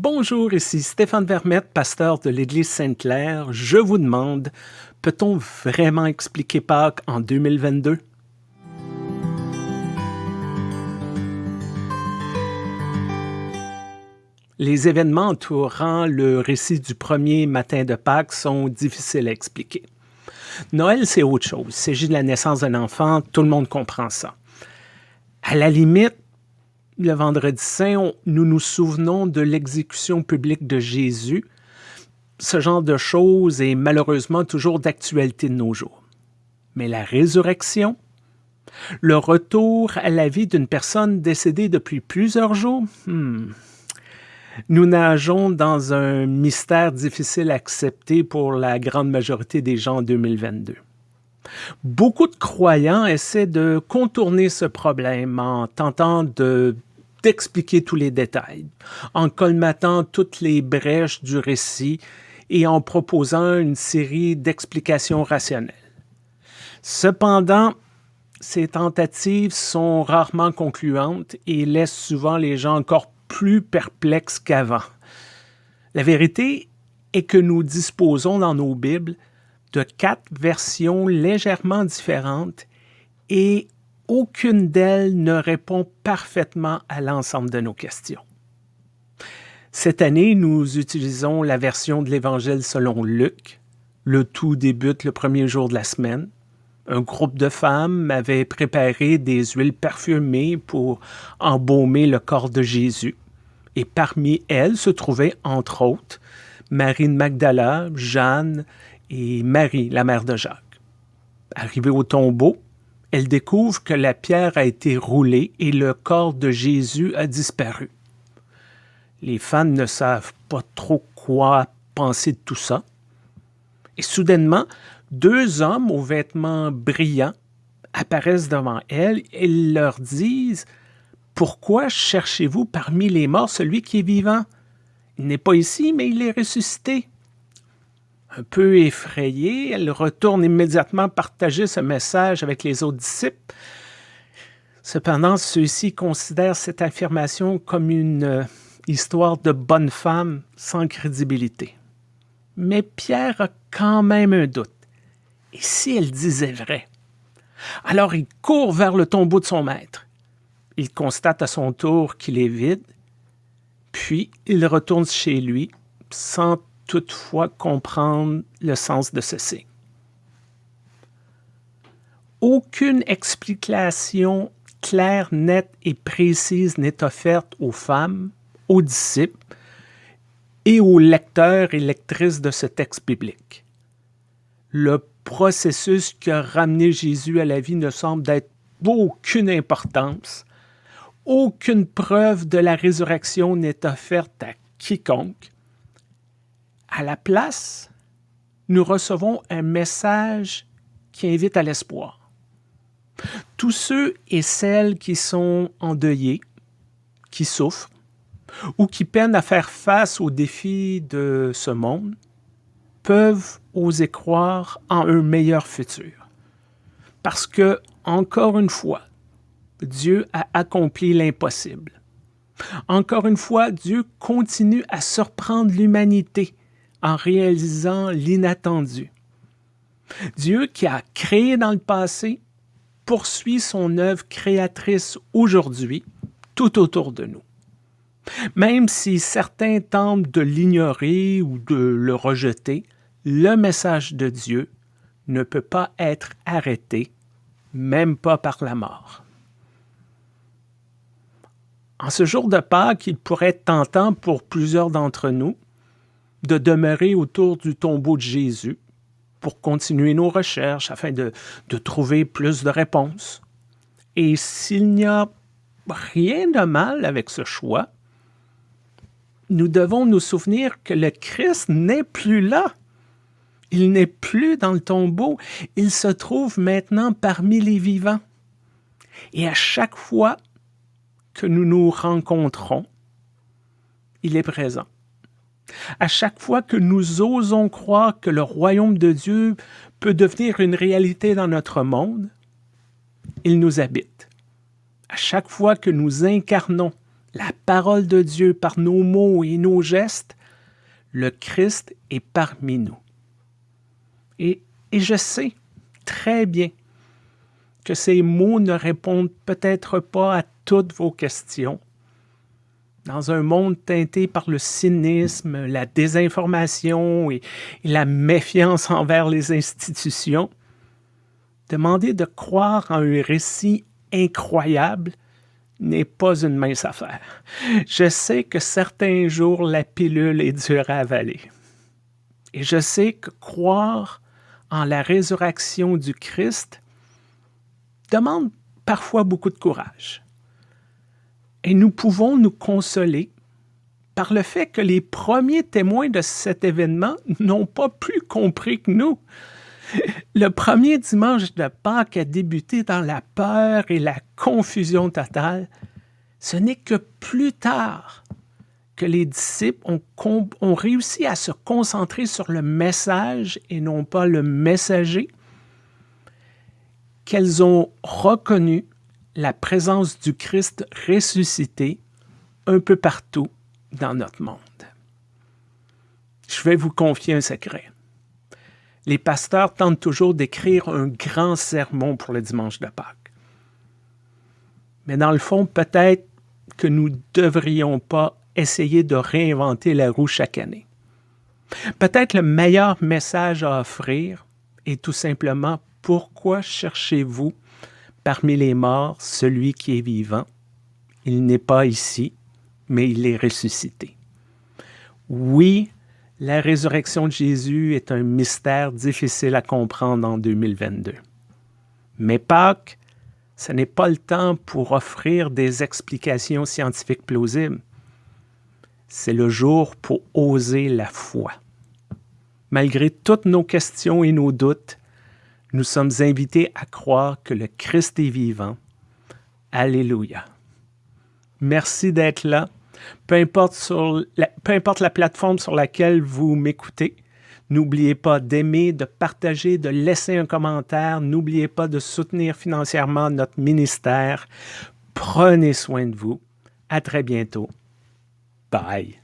Bonjour, ici Stéphane Vermette, pasteur de l'Église Sainte-Claire. Je vous demande, peut-on vraiment expliquer Pâques en 2022? Les événements entourant le récit du premier matin de Pâques sont difficiles à expliquer. Noël, c'est autre chose. Il s'agit de la naissance d'un enfant, tout le monde comprend ça. À la limite, le vendredi saint, nous nous souvenons de l'exécution publique de Jésus. Ce genre de choses est malheureusement toujours d'actualité de nos jours. Mais la résurrection, le retour à la vie d'une personne décédée depuis plusieurs jours, hmm. nous nageons dans un mystère difficile à accepter pour la grande majorité des gens en 2022. Beaucoup de croyants essaient de contourner ce problème en tentant de d'expliquer tous les détails, en colmatant toutes les brèches du récit et en proposant une série d'explications rationnelles. Cependant, ces tentatives sont rarement concluantes et laissent souvent les gens encore plus perplexes qu'avant. La vérité est que nous disposons dans nos Bibles de quatre versions légèrement différentes et aucune d'elles ne répond parfaitement à l'ensemble de nos questions. Cette année, nous utilisons la version de l'Évangile selon Luc. Le tout débute le premier jour de la semaine. Un groupe de femmes avait préparé des huiles parfumées pour embaumer le corps de Jésus. Et parmi elles se trouvaient, entre autres, Marie de Magdala, Jeanne et Marie, la mère de Jacques. Arrivée au tombeau, elle découvre que la pierre a été roulée et le corps de Jésus a disparu. Les fans ne savent pas trop quoi penser de tout ça. Et soudainement, deux hommes aux vêtements brillants apparaissent devant elle et leur disent Pourquoi cherchez-vous parmi les morts celui qui est vivant? Il n'est pas ici, mais il est ressuscité. Un peu effrayée, elle retourne immédiatement partager ce message avec les autres disciples. Cependant, ceux-ci considèrent cette affirmation comme une euh, histoire de bonne femme sans crédibilité. Mais Pierre a quand même un doute. Et si elle disait vrai? Alors il court vers le tombeau de son maître. Il constate à son tour qu'il est vide, puis il retourne chez lui sans toutefois comprendre le sens de ceci. Aucune explication claire, nette et précise n'est offerte aux femmes, aux disciples et aux lecteurs et lectrices de ce texte biblique. Le processus qui a ramené Jésus à la vie ne semble d'être d'aucune importance. Aucune preuve de la résurrection n'est offerte à quiconque. À la place, nous recevons un message qui invite à l'espoir. Tous ceux et celles qui sont endeuillés, qui souffrent, ou qui peinent à faire face aux défis de ce monde, peuvent oser croire en un meilleur futur. Parce que, encore une fois, Dieu a accompli l'impossible. Encore une fois, Dieu continue à surprendre l'humanité en réalisant l'inattendu. Dieu qui a créé dans le passé poursuit son œuvre créatrice aujourd'hui tout autour de nous. Même si certains tentent de l'ignorer ou de le rejeter, le message de Dieu ne peut pas être arrêté, même pas par la mort. En ce jour de Pâques, il pourrait être tentant pour plusieurs d'entre nous de demeurer autour du tombeau de Jésus pour continuer nos recherches afin de, trouver plus de réponses. Et s'il n'y a rien de mal avec ce choix, nous devons nous souvenir que le Christ n'est plus là. Il n'est plus dans le tombeau, il se trouve maintenant parmi les vivants. Et à chaque fois que nous nous rencontrons, il est présent. À chaque fois que nous osons croire que le royaume de Dieu peut devenir une réalité dans notre monde, il nous habite. À chaque fois que nous incarnons la parole de Dieu par nos mots et nos gestes, le Christ est parmi nous. Et, et je sais très bien que ces mots ne répondent peut-être pas à toutes vos questions. Dans un monde teinté par le cynisme, la désinformation et, la méfiance envers les institutions, demander de croire en un récit incroyable n'est pas une mince affaire. Je sais que certains jours, la pilule est dure à avaler. Et je sais que croire en la résurrection du Christ demande parfois beaucoup de courage. Et nous pouvons nous consoler par le fait que les premiers témoins de cet événement n'ont pas plus compris que nous. Le premier dimanche de Pâques a débuté dans la peur et la confusion totale. Ce n'est que plus tard que les disciples ont, ont, réussi à se concentrer sur le message et non pas le messager, qu'elles ont reconnu la présence du Christ ressuscité un peu partout dans notre monde. Je vais vous confier un secret. Les pasteurs tentent toujours d'écrire un grand sermon pour le dimanche de Pâques. Mais dans le fond, peut-être que nous ne devrions pas essayer de réinventer la roue chaque année. Peut-être le meilleur message à offrir est tout simplement pourquoi cherchez-vous parmi les morts celui qui est vivant Il n'est pas ici, mais il est ressuscité. Oui, la résurrection de Jésus est un mystère difficile à comprendre en 2022. Mais Pâques, ce n'est pas le temps pour offrir des explications scientifiques plausibles c'est le jour pour oser la foi. Malgré toutes nos questions et nos doutes, nous sommes invités à croire que le Christ est vivant. Alléluia. Merci d'être là. Peu importe, la, la plateforme sur laquelle vous m'écoutez, n'oubliez pas d'aimer, de partager, de laisser un commentaire. N'oubliez pas de soutenir financièrement notre ministère. Prenez soin de vous. À très bientôt. Bye.